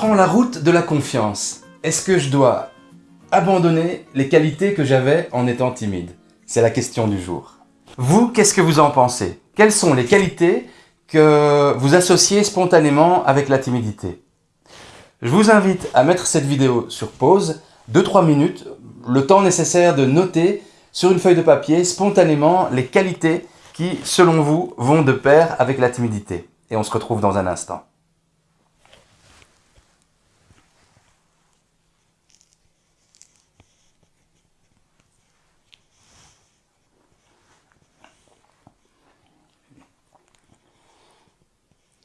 prends la route de la confiance. Est-ce que je dois abandonner les qualités que j'avais en étant timide? C'est la question du jour. Vous, qu'est-ce que vous en pensez? Quelles sont les qualités que vous associez spontanément avec la timidité? Je vous invite à mettre cette vidéo sur pause, 2-3 minutes, le temps nécessaire de noter sur une feuille de papier spontanément les qualités qui, selon vous, vont de pair avec la timidité. Et on se retrouve dans un instant.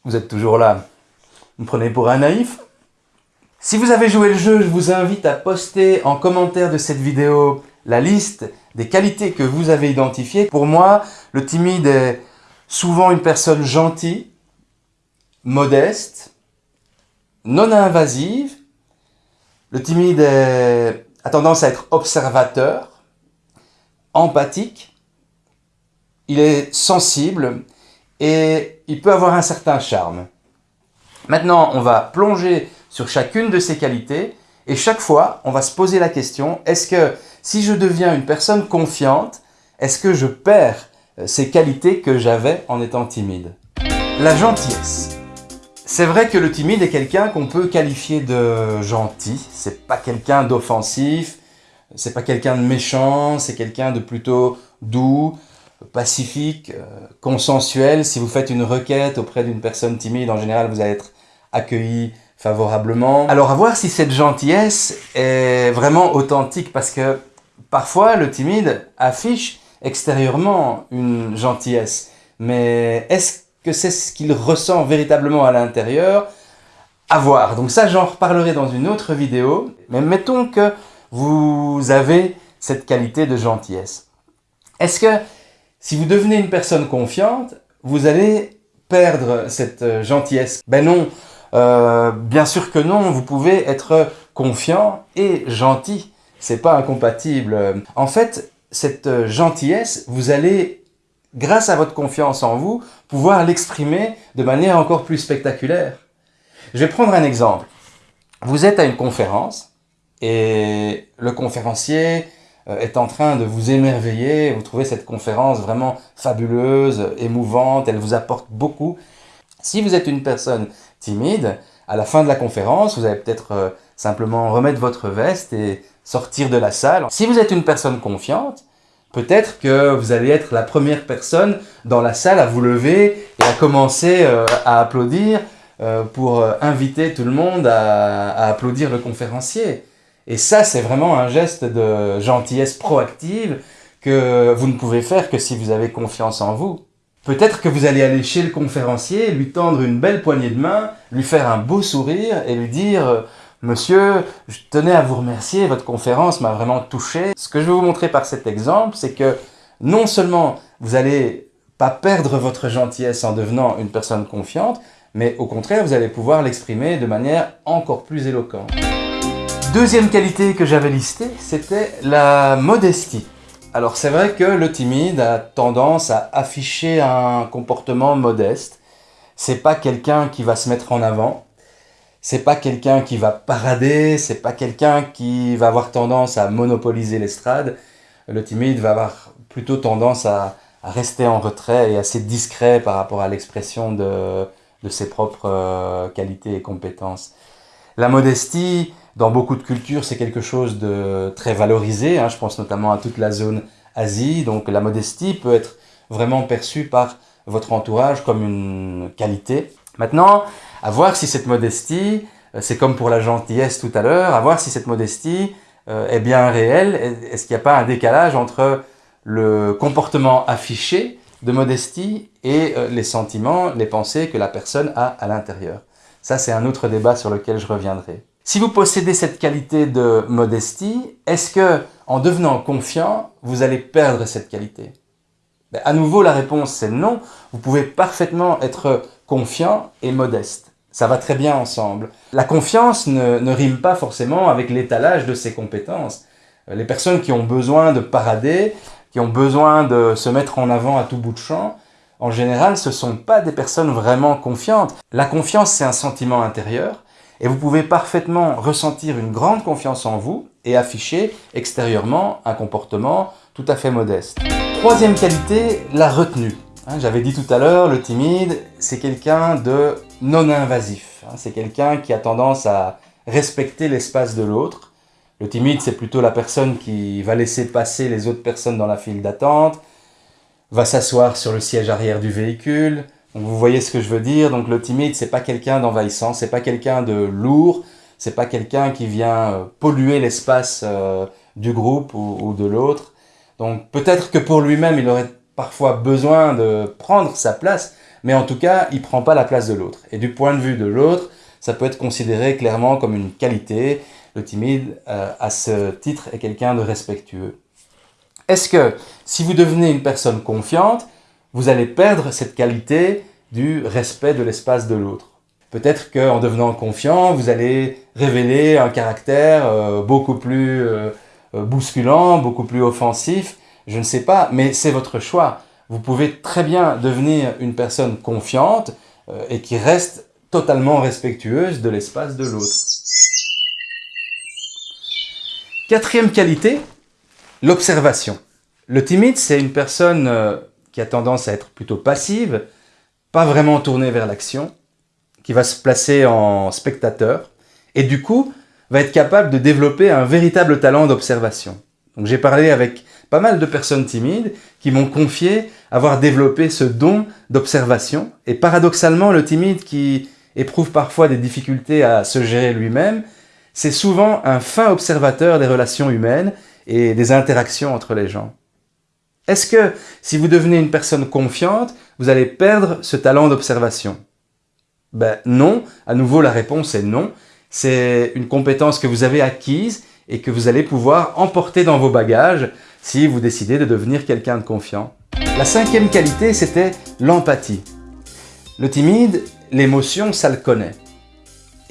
Vous êtes toujours là. Vous me prenez pour un naïf Si vous avez joué le jeu, je vous invite à poster en commentaire de cette vidéo la liste des qualités que vous avez identifiées. Pour moi, le timide est souvent une personne gentille, modeste, non invasive. Le timide a tendance à être observateur, empathique, il est sensible et il peut avoir un certain charme. Maintenant, on va plonger sur chacune de ces qualités et chaque fois, on va se poser la question, est-ce que si je deviens une personne confiante, est-ce que je perds euh, ces qualités que j'avais en étant timide? La gentillesse. C'est vrai que le timide est quelqu'un qu'on peut qualifier de gentil. C'est pas quelqu'un d'offensif, c'est pas quelqu'un de méchant, c'est quelqu'un de plutôt doux, pacifique, euh, consensuel. Si vous faites une requête auprès d'une personne timide, en général, vous allez être accueilli favorablement. Alors à voir si cette gentillesse est vraiment authentique, parce que parfois le timide affiche extérieurement une gentillesse. Mais est-ce que c'est ce qu'il ressent véritablement à l'intérieur? À voir. Donc ça, j'en reparlerai dans une autre vidéo. Mais mettons que vous avez cette qualité de gentillesse. Est-ce que si vous devenez une personne confiante, vous allez perdre cette euh, gentillesse Ben non, euh, bien sûr que non, vous pouvez être confiant et gentil. C'est pas incompatible. En fait, cette euh, gentillesse, vous allez, grâce à votre confiance en vous, pouvoir l'exprimer de manière encore plus spectaculaire. Je vais prendre un exemple. Vous êtes à une conférence et le conférencier est en train de vous émerveiller, vous trouvez cette conférence vraiment fabuleuse, émouvante, elle vous apporte beaucoup. Si vous êtes une personne timide, à la fin de la conférence, vous allez peut-être euh, simplement remettre votre veste et sortir de la salle. Si vous êtes une personne confiante, peut-être que vous allez être la première personne dans la salle à vous lever et à commencer euh, à applaudir pour inviter tout le monde à applaudir le conférencier. Et ça, c'est vraiment un geste de gentillesse proactive que vous ne pouvez faire que si vous avez confiance en vous. Peut-être que vous allez aller chez le conférencier, lui tendre une belle poignée de main, lui faire un beau sourire et lui dire « Monsieur, je tenais à vous remercier, votre conférence m'a vraiment touché. » Ce que je vais vous montrer par cet exemple, c'est que non seulement vous n'allez pas perdre votre gentillesse en devenant une personne confiante, mais au contraire, vous allez pouvoir l'exprimer de manière encore plus éloquente. Deuxième qualité que j'avais listée, c'était la modestie. Alors c'est vrai que le timide a tendance à afficher un comportement modeste. C'est pas quelqu'un qui va se mettre en avant. C'est pas quelqu'un qui va parader. C'est pas quelqu'un qui va avoir tendance à monopoliser l'estrade. Le timide va avoir plutôt tendance à, rester en retrait et assez discret par rapport à l'expression de, ses propres euh, qualités et compétences. La modestie, dans beaucoup de cultures, c'est quelque chose de très valorisé. Hein. Je pense notamment à toute la zone Asie. Donc la modestie peut être vraiment perçue par votre entourage comme une qualité. Maintenant, à voir si cette modestie, euh, c'est comme pour la gentillesse tout à l'heure, à voir si cette modestie euh, est bien réelle. Est-ce qu'il n'y a pas un décalage entre le comportement affiché de modestie et euh, les sentiments, les pensées que la personne a à l'intérieur? Ça, c'est un autre débat sur lequel je reviendrai. Si vous possédez cette qualité de modestie, est-ce que, en devenant confiant, vous allez perdre cette qualité? Ben, À nouveau, la réponse c'est non. Vous pouvez parfaitement être confiant et modeste. Ça va très bien ensemble. La confiance ne, ne rime pas forcément avec l'étalage de ses compétences. Les personnes qui ont besoin de parader, qui ont besoin de se mettre en avant à tout bout de champ, en général, ce ne sont pas des personnes vraiment confiantes. La confiance, c'est un sentiment intérieur, Et vous pouvez parfaitement ressentir une grande confiance en vous et afficher extérieurement un comportement tout à fait modeste. Troisième qualité, la retenue. Hein, j'avais dit tout à l'heure, le timide, c'est quelqu'un de non invasif. Hein. C'est quelqu'un qui a tendance à respecter l'espace de l'autre. Le timide, c'est plutôt la personne qui va laisser passer les autres personnes dans la file d'attente, va s'asseoir sur le siège arrière du véhicule. Vous voyez ce que je veux dire. Donc le timide, c'est pas quelqu'un d'envahissant, c'est pas quelqu'un de lourd, c'est pas quelqu'un qui vient euh, polluer l'espace euh, du groupe ou de l'autre. Donc peut-être que pour lui-même, il aurait parfois besoin de prendre sa place, mais en tout cas, il prend pas la place de l'autre. Et du point de vue de l'autre, ça peut être considéré clairement comme une qualité. Le timide, euh, à ce titre, est quelqu'un de respectueux. Est-ce que si vous devenez une personne confiante, vous allez perdre cette qualité du respect de l'espace de l'autre Peut-être qu'en devenant confiant, vous allez révéler un caractère euh, beaucoup plus euh, bousculant, beaucoup plus offensif, je ne sais pas, mais c'est votre choix. Vous pouvez très bien devenir une personne confiante euh, et qui reste totalement respectueuse de l'espace de l'autre. Quatrième qualité, l'observation. Le timide, c'est une personne qui a tendance à être plutôt passive, pas vraiment tournée vers l'action, qui va se placer en spectateur, et du coup, va être capable de développer un véritable talent d'observation. Donc j'ai parlé avec pas mal de personnes timides qui m'ont confié avoir développé ce don d'observation. Et paradoxalement, le timide qui éprouve parfois des difficultés à se gérer lui-même, c'est souvent un fin observateur des relations humaines et des interactions entre les gens. Est-ce que si vous devenez une personne confiante, vous allez perdre ce talent d'observation? Ben non, à nouveau la réponse est non. C'est une compétence que vous avez acquise et que vous allez pouvoir emporter dans vos bagages si vous décidez de devenir quelqu'un de confiant. La cinquième qualité, c'était l'empathie. Le timide, l'émotion, ça le connaît.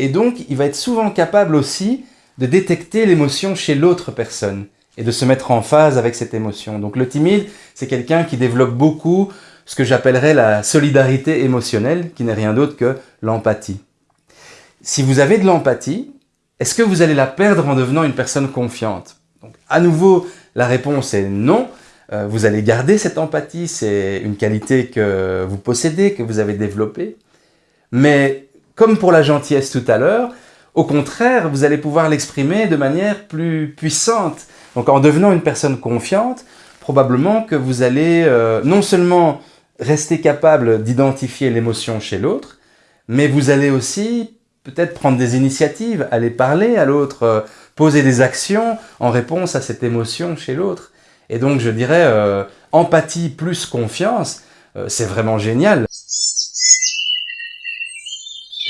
Et donc, il va être souvent capable aussi de détecter l'émotion chez l'autre personne et de se mettre en phase avec cette émotion. Donc le timide, c'est quelqu'un qui développe beaucoup ce que j'appellerais la solidarité émotionnelle, qui n'est rien d'autre que l'empathie. Si vous avez de l'empathie, est-ce que vous allez la perdre en devenant une personne confiante? Donc, À nouveau, la réponse est non. Euh, vous allez garder cette empathie, c'est une qualité que vous possédez, que vous avez développée. Mais comme pour la gentillesse tout à l'heure, au contraire, vous allez pouvoir l'exprimer de manière plus puissante. Donc en devenant une personne confiante, probablement que vous allez euh, non seulement rester capable d'identifier l'émotion chez l'autre, mais vous allez aussi peut-être prendre des initiatives, aller parler à l'autre, euh, poser des actions en réponse à cette émotion chez l'autre. Et donc je dirais euh, empathie plus confiance, c'est vraiment génial.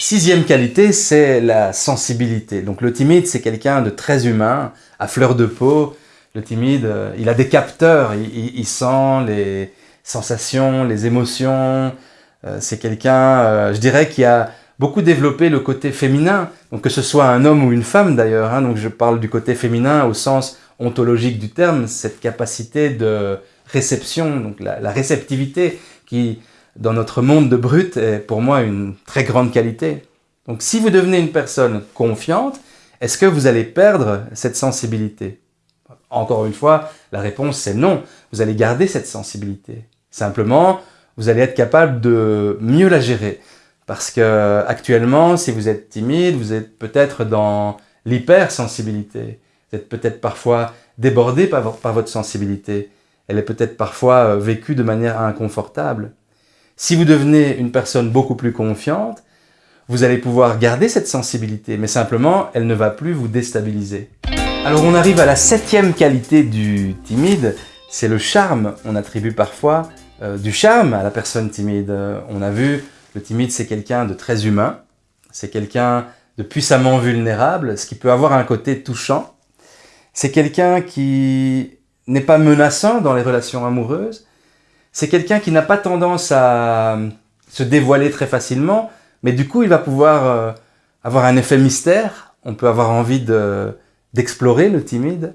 Sixième qualité, c'est la sensibilité. Donc le timide, c'est quelqu'un de très humain, à fleur de peau. Le timide, il a des capteurs, il, sent les sensations, les émotions. c'est quelqu'un, je dirais, qui a beaucoup développé le côté féminin, donc que ce soit un homme ou une femme d'ailleurs, hein, donc je parle du côté féminin au sens ontologique du terme, cette capacité de réception, donc la, réceptivité qui, dans notre monde de brut, est pour moi une très grande qualité. Donc si vous devenez une personne confiante, est-ce que vous allez perdre cette sensibilité? Encore une fois, la réponse c'est non. Vous allez garder cette sensibilité. Simplement, vous allez être capable de mieux la gérer. Parce que actuellement, si vous êtes timide, vous êtes peut-être dans l'hypersensibilité. Vous êtes peut-être parfois débordé par, votre sensibilité. Elle est peut-être parfois euh, vécue de manière inconfortable. Si vous devenez une personne beaucoup plus confiante, vous allez pouvoir garder cette sensibilité, mais simplement, elle ne va plus vous déstabiliser. Alors on arrive à la septième qualité du timide, c'est le charme. On attribue parfois euh, du charme à la personne timide. on a vu le timide, c'est quelqu'un de très humain, c'est quelqu'un de puissamment vulnérable, ce qui peut avoir un côté touchant. C'est quelqu'un qui n'est pas menaçant dans les relations amoureuses. C'est quelqu'un qui n'a pas tendance à se dévoiler très facilement, mais du coup, il va pouvoir euh, avoir un effet mystère. On peut avoir envie d'explorer le timide.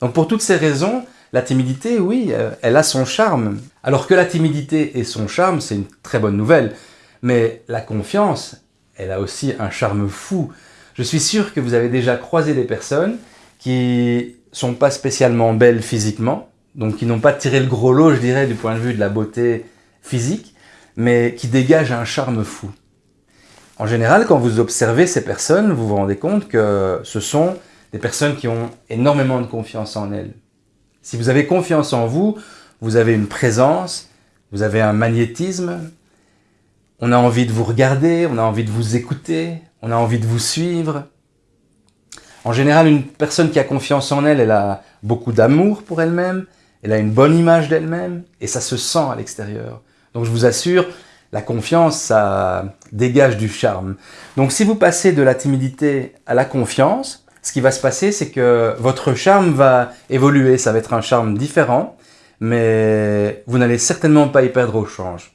Donc pour toutes ces raisons, la timidité, oui, euh, elle a son charme. Alors que la timidité et son charme, c'est une très bonne nouvelle. Mais la confiance, elle a aussi un charme fou. Je suis sûr que vous avez déjà croisé des personnes qui sont pas spécialement belles physiquement, donc qui n'ont pas tiré le gros lot, je dirais, du point de vue de la beauté physique, mais qui dégagent un charme fou. En général, quand vous observez ces personnes, vous vous rendez compte que ce sont des personnes qui ont énormément de confiance en elles. Si vous avez confiance en vous, vous avez une présence, vous avez un magnétisme, on a envie de vous regarder, on a envie de vous écouter, on a envie de vous suivre. En général, une personne qui a confiance en elle, elle a beaucoup d'amour pour elle-même, elle a une bonne image d'elle-même, et ça se sent à l'extérieur. Donc je vous assure, la confiance, ça dégage du charme. Donc si vous passez de la timidité à la confiance, ce qui va se passer, c'est que votre charme va évoluer, ça va être un charme différent, mais vous n'allez certainement pas y perdre au change.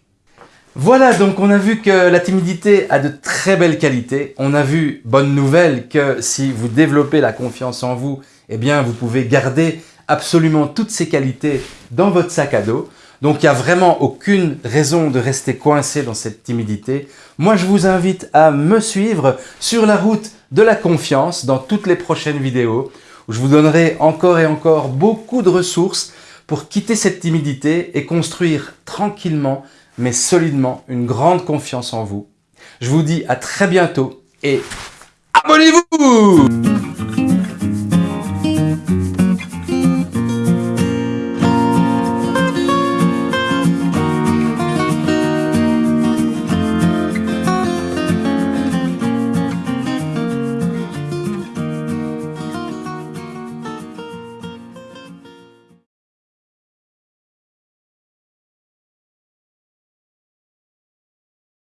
Voilà, donc on a vu que la timidité a de très belles qualités. On a vu, bonne nouvelle, que si vous développez la confiance en vous, eh bien vous pouvez garder absolument toutes ces qualités dans votre sac à dos. Donc il n'y a vraiment aucune raison de rester coincé dans cette timidité. Moi je vous invite à me suivre sur la route de la confiance dans toutes les prochaines vidéos où je vous donnerai encore et encore beaucoup de ressources pour quitter cette timidité et construire tranquillement mais solidement une grande confiance en vous. Je vous dis à très bientôt et abonnez-vous